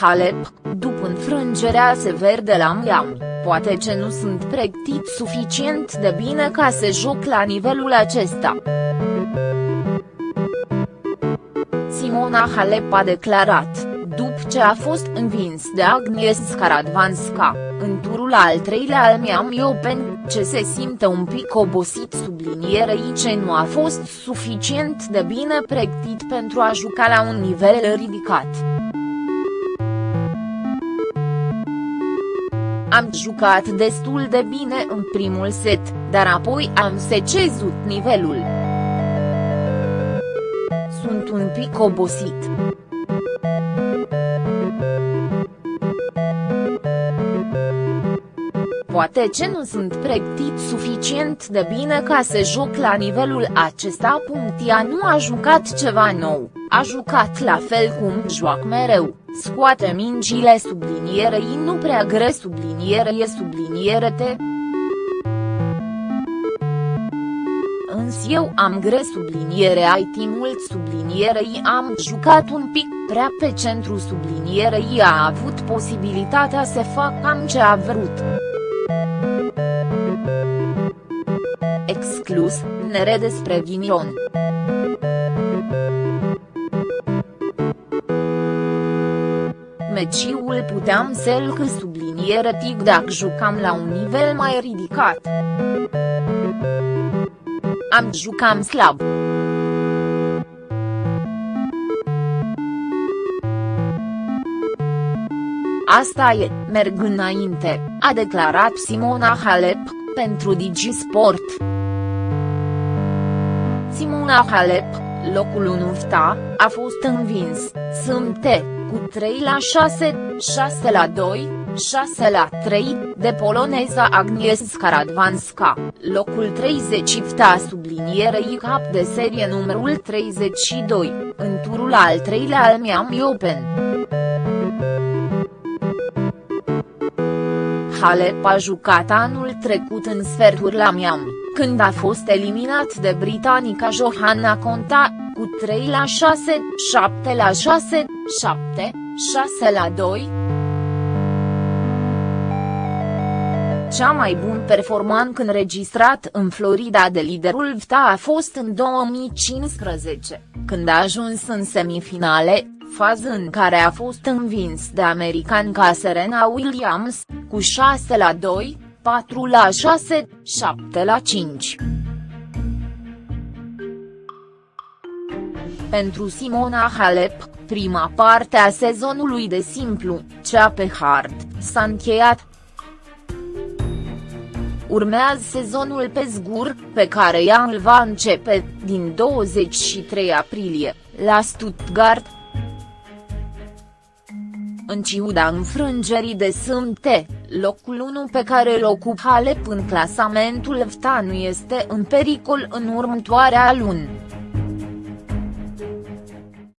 Halep, după înfrângerea sever de la Miami, poate ce nu sunt pregătit suficient de bine ca să joc la nivelul acesta. Simona Halep a declarat, după ce a fost învins de Agnieszka Radwanska, în turul al treilea al Miami Open, ce se simte un pic obosit sublinierei ce nu a fost suficient de bine pregătit pentru a juca la un nivel ridicat. Am jucat destul de bine în primul set, dar apoi am secezut nivelul. Sunt un pic obosit. poate ce nu sunt pregătit suficient de bine ca să joc la nivelul acesta. Ea nu a jucat ceva nou, a jucat la fel cum joacă mereu, scoate mingile sublinierei nu prea gre subliniere e subliniere te. Însă eu am gre subliniere IT mult sublinierei am jucat un pic prea pe centru sublinierei a avut posibilitatea să fac cam ce a vrut. Exclus, nere despre ghinion. Meciul puteam să-l că subliniere tic dacă jucam la un nivel mai ridicat. Am jucam slab. Asta e, merg înainte, a declarat Simona Halep, pentru Digisport. Simona Halep, locul 1 VTA, a fost învins, Sâmte, cu 3 la 6, 6 la 2, 6 la 3, de poloneza Agnieszka Radwanska, locul 30 VTA sublinierei cap de serie numărul 32, în turul al treilea al Miami Open. Halep a jucat anul trecut în sferturi la Miami, când a fost eliminat de britanica Johanna Conta, cu 3 la 6, 7 la 6, 7, 6 la 2. Cea mai bun performant înregistrat în Florida de liderul VTA a fost în 2015, când a ajuns în semifinale, fază în care a fost învins de american ca Serena Williams, cu 6 la 2, 4 la 6, 7 la 5. Pentru Simona Halep, prima parte a sezonului de simplu, cea pe hard, s-a încheiat. Urmează sezonul pe zgur, pe care ea îl va începe, din 23 aprilie, la Stuttgart, în ciuda înfrângerii de sâmte, locul 1 pe care îl ocupă Halep în clasamentul VTA nu este în pericol în următoarea lună.